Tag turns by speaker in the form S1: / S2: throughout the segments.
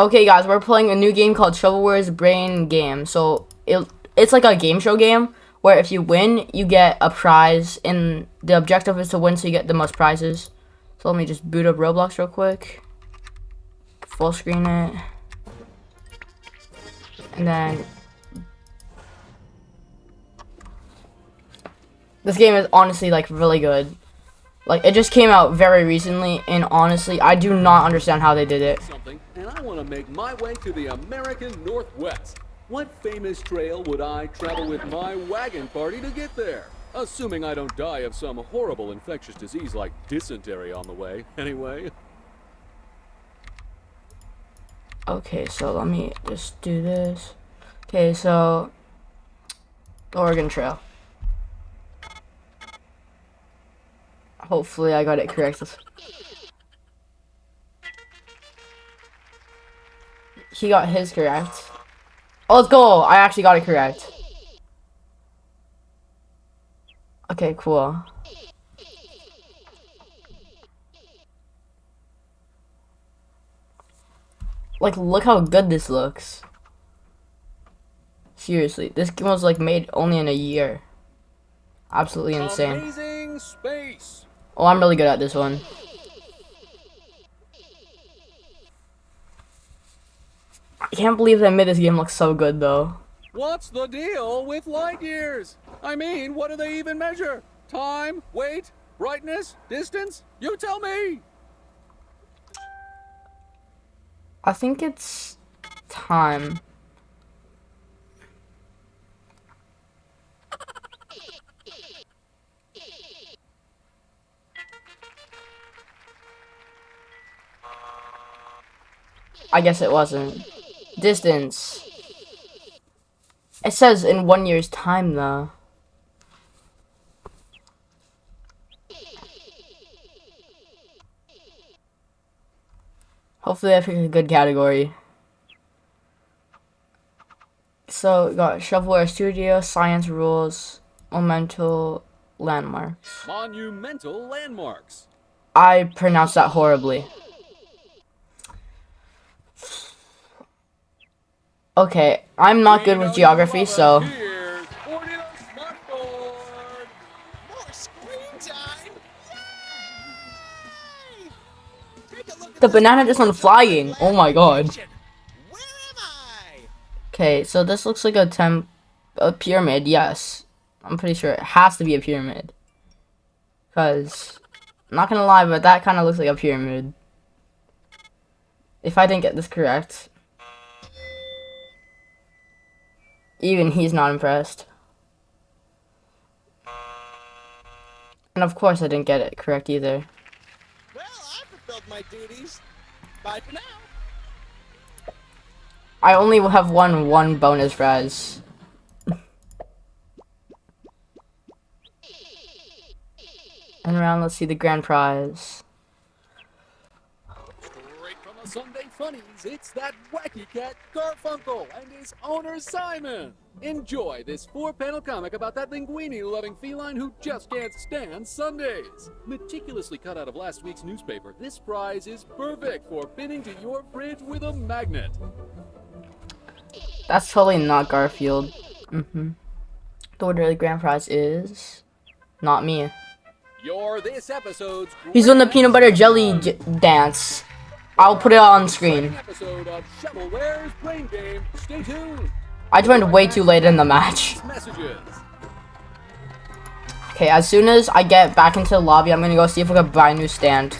S1: Okay, guys, we're playing a new game called Shovelware's Brain Game. So it it's like a game show game where if you win, you get a prize, and the objective is to win, so you get the most prizes. So let me just boot up Roblox real quick, full screen it, and then this game is honestly like really good. Like it just came out very recently, and honestly, I do not understand how they did it.
S2: something, and I want to make my way to the American Northwest. What famous trail would I travel with my wagon party to get there? Assuming I don't die of some horrible infectious disease like dysentery on the way, anyway.
S1: Okay, so let me just do this. Okay, so Oregon Trail. Hopefully I got it correct. He got his correct. Oh, let's go! I actually got it correct. Okay, cool. Like, look how good this looks. Seriously, this game was like made only in a year. Absolutely insane. Oh, I'm really good at this one. I can't believe they made this game look so good though.
S2: What's the deal with light years? I mean, what do they even measure? Time, weight, brightness, distance? You tell me.
S1: I think it's time. I guess it wasn't. Distance. It says in one year's time though. Hopefully I picked a good category. So we got Shovelware Studio, Science Rules, Monumental Landmarks.
S2: Monumental landmarks.
S1: I pronounced that horribly. Okay, I'm not good with geography, so the banana just went flying. Oh my god. Okay, so this looks like a temp, a pyramid. Yes, I'm pretty sure it has to be a pyramid. Cause, I'm not gonna lie, but that kind of looks like a pyramid. If I didn't get this correct, even he's not impressed. And of course, I didn't get it correct either.
S3: Well, I fulfilled my duties. Bye for now.
S1: I only have won one bonus prize. and around, let's see the grand prize.
S2: Sunday Funnies, it's that wacky cat Garfunkel and his owner Simon. Enjoy this four-panel comic about that linguini-loving feline who just can't stand Sundays. Meticulously cut out of last week's newspaper, this prize is perfect for pinning to your fridge with a magnet.
S1: That's totally not Garfield. Mm-hmm. The order of the grand prize is not me.
S2: You're this episode's
S1: He's doing the peanut butter jelly j dance. I'll put it on screen.
S2: exciting episode of Shovelware's Brain Game. Stay tuned.
S1: I joined way too late in the match. Okay, as soon as I get back into the lobby, I'm gonna go see if I can buy a new stand.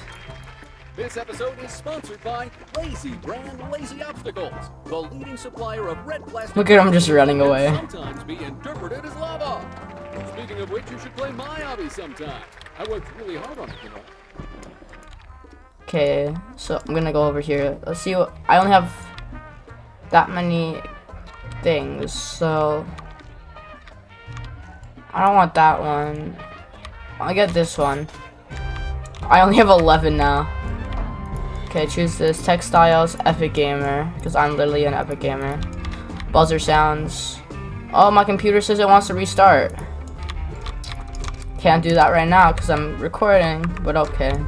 S2: This episode is sponsored by Lazy Brand Lazy Obstacles, the leading supplier of red plastic.
S1: Look at him just running away.
S2: Sometimes be interpreted as lava. Speaking of which, you should play my hobby sometime. I worked really hard on it, you know.
S1: Okay, so I'm gonna go over here. Let's see what I only have that many things, so I don't want that one. I'll get this one. I only have 11 now. Okay, choose this. Textiles, Epic Gamer, because I'm literally an Epic Gamer. Buzzer sounds. Oh, my computer says it wants to restart. Can't do that right now because I'm recording, but okay.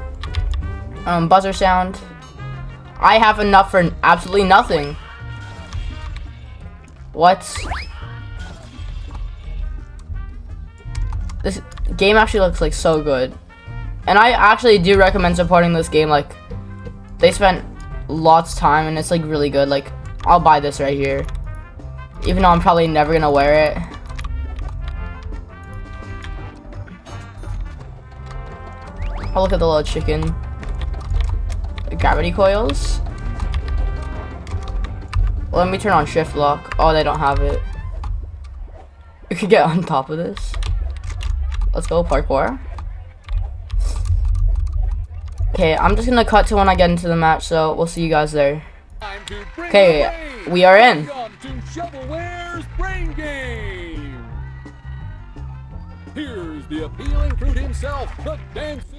S1: Um, buzzer sound. I have enough for absolutely nothing. What? This game actually looks like so good. And I actually do recommend supporting this game. Like, they spent lots of time and it's like really good. Like, I'll buy this right here. Even though I'm probably never gonna wear it. I'll look at the little chicken. Gravity coils. Let me turn on shift lock. Oh, they don't have it. We could get on top of this. Let's go parkour. Okay, I'm just gonna cut to when I get into the match, so we'll see you guys there. Okay, we are in.
S2: Welcome to Shovelware's Brain Game. Here's the appealing fruit himself, the dancing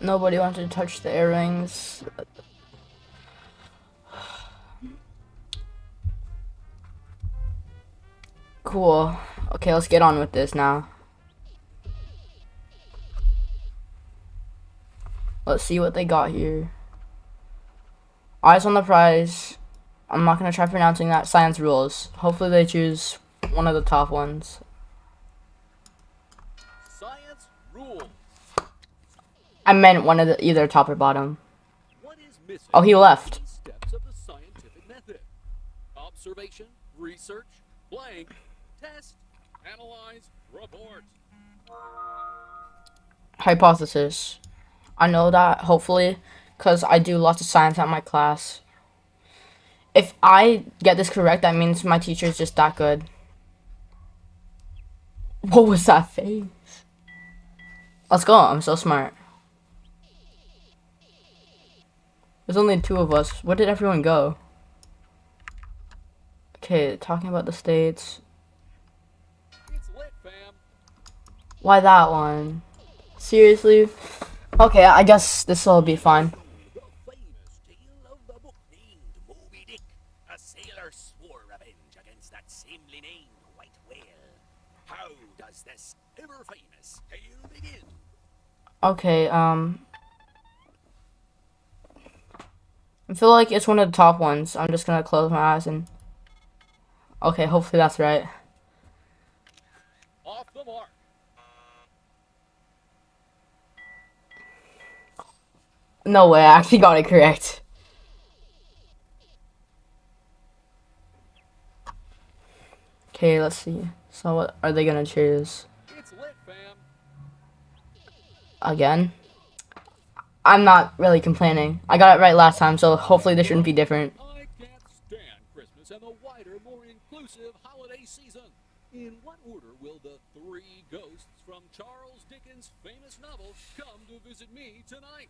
S1: Nobody wanted to touch the earrings. Cool. Okay, let's get on with this now. Let's see what they got here. Eyes on the prize. I'm not gonna try pronouncing that. Science rules. Hopefully they choose one of the top ones.
S2: Science rules.
S1: I meant one of the either top or bottom. Oh, he left.
S2: Steps of the scientific method: observation, research, blank, test, analyze, report.
S1: hypothesis. I know that hopefully because I do lots of science at my class. If I get this correct, that means my teacher is just that good. What was that face? Let's go. I'm so smart. There's only two of us. Where did everyone go? Okay, talking about the states.
S2: Lit.
S1: Why that one? Seriously? Okay, I guess this will be fine. Okay, um. I feel like it's one of the top ones. I'm just gonna close my eyes and. Okay, hopefully that's right.
S2: Off the mark.
S1: No way, I actually got it correct. Okay, let's see. So, what are they gonna choose?
S2: It's lit, fam.
S1: Again? I'm not really complaining. I got it right last time, so hopefully this shouldn't be different.
S2: I can't stand Christmas and the wider, more inclusive holiday season. In what order will the three ghosts from Charles Dickens' famous novel come to visit me tonight?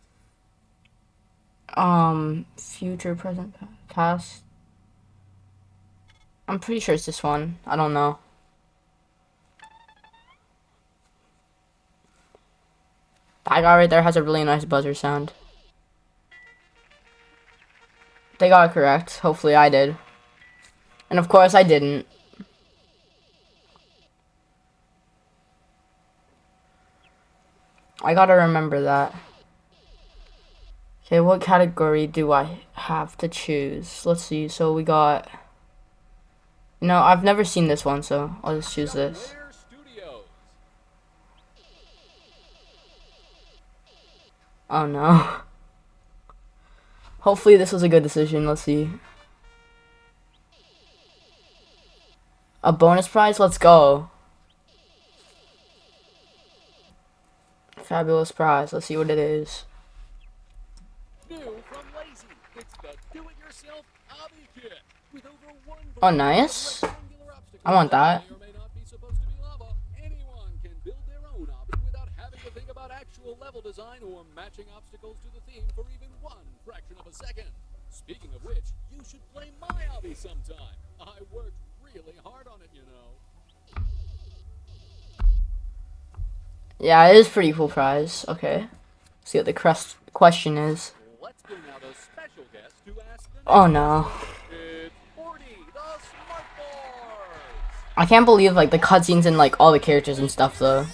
S1: Um, future, present, past. I'm pretty sure it's this one. I don't know. That guy right there has a really nice buzzer sound. They got it correct. Hopefully I did. And of course I didn't. I gotta remember that. Okay, what category do I have to choose? Let's see. So we got. No, I've never seen this one, so I'll just choose this. Oh no. Hopefully this was a good decision. Let's see. A bonus prize? Let's go. Fabulous prize. Let's see what it is. Oh, nice. I want that.
S2: actual level design or matching obstacles to the theme for even one fraction of a second. Speaking of which, you should play my hobby sometime. I worked really hard on it, you know.
S1: Yeah, it is pretty cool prize. Okay. See what the crest question is. oh no. I can't believe like the cutscenes and like all the characters and stuff though.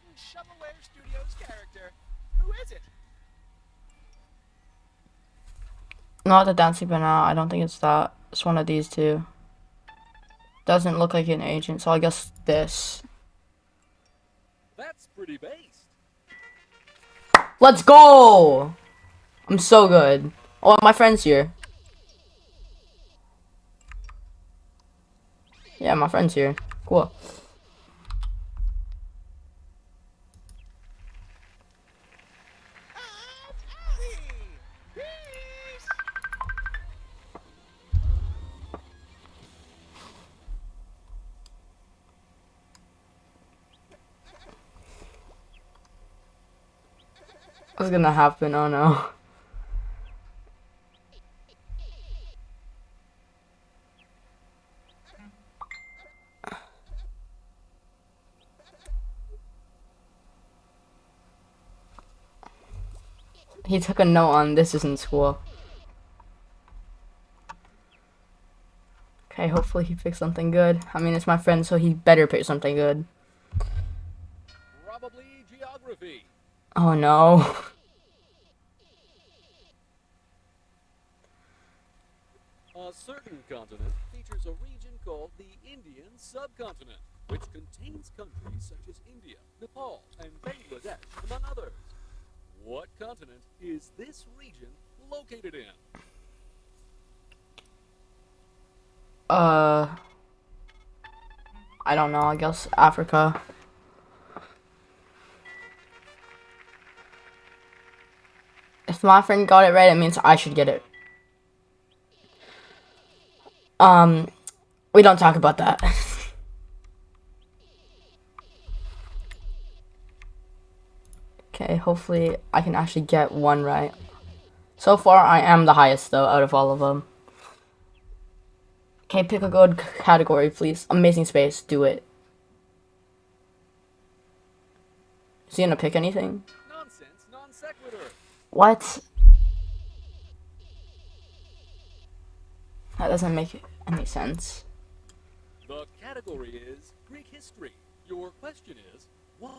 S3: Certain Shovelware Studios character. Who is it?
S1: Not the dancing banana. I don't think it's that. It's one of these two. Doesn't look like an agent, so I guess this.
S2: That's pretty based.
S1: Let's go! I'm so good. Oh, my friend's here. Yeah, my friend's here. Cool. Gonna happen? Oh no. He took a note on this isn't school. Okay, hopefully he picked something good. I mean, it's my friend, so he better pick something good.
S2: Probably geography.
S1: Oh no.
S2: A certain continent features a region called the Indian subcontinent, which contains countries such as India, Nepal, and Bangladesh, among others. What continent is this region located in?
S1: Uh, I don't know. I guess Africa. If my friend got it right, it means I should get it. Um, we don't talk about that. okay, hopefully I can actually get one right. So far, I am the highest though out of all of them. Okay, pick a good category, please. Amazing space, do it. Is he gonna pick anything?
S2: Nonsense, non sequitur.
S1: What? That doesn't make any sense.
S2: The category is Greek history. Your question is what?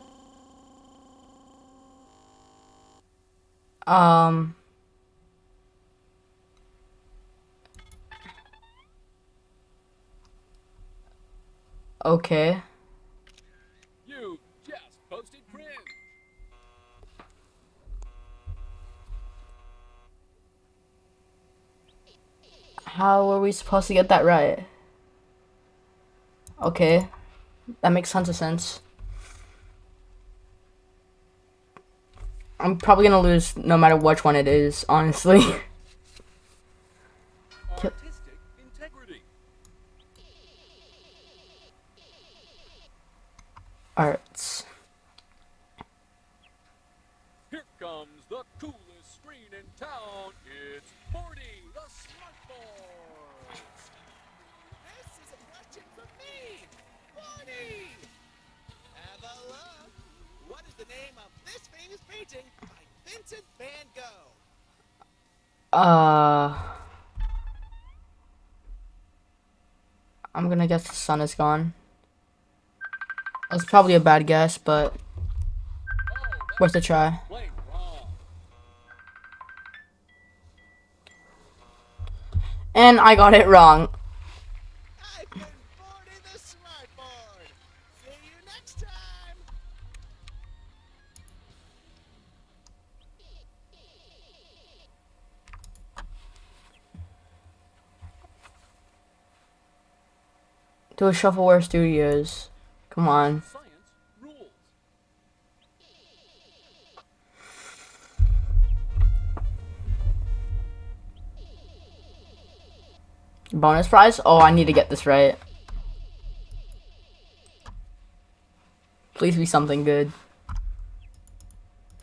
S1: Um. Okay.
S2: You just posted cringe.
S1: How are we supposed to get that right? Okay. That makes tons of sense. I'm probably gonna lose no matter which one it is, honestly.
S3: painting by Vincent van Gogh?
S1: Uh. I'm gonna guess the sun is gone. That's probably a bad guess, but worth a try. And I got it wrong. To a Shovelware Studios. Come on. Bonus prize? Oh, I need to get this right. Please be something good.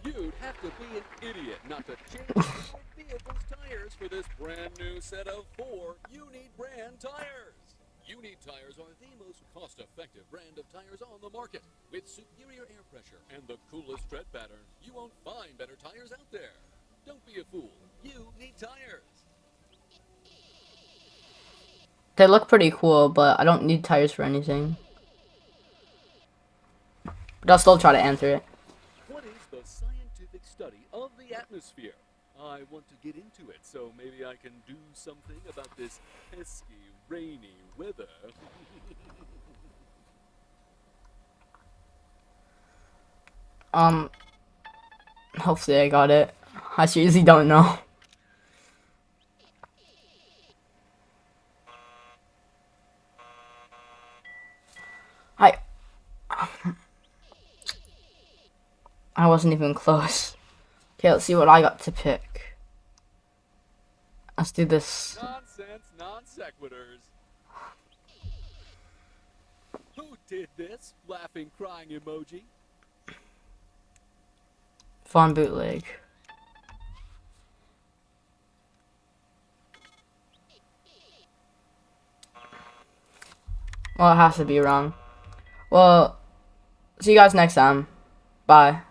S2: You'd have to be an idiot not to change vehicle's tires for this brand new set of four Unit brand tires. Unit tires are the most cost-effective brand of tires on the market. With superior air pressure and the coolest tread pattern, you won't find better tires out there. Don't be a fool. You need tires.
S1: They look pretty cool, but I don't need tires for anything. But I'll still try to answer it.
S2: What is the scientific study of the atmosphere? I want to get into it, so maybe I can do something about this pesky, rainy weather.
S1: Um, hopefully I got it. I seriously don't know. I I wasn't even close. Okay, let's see what I got to pick. Let's do this.
S2: Nonsense, non sequiturs. Who did this? Laughing, crying emoji.
S1: Farm bootleg. Well, it has to be wrong. Well, see you guys next time. Bye.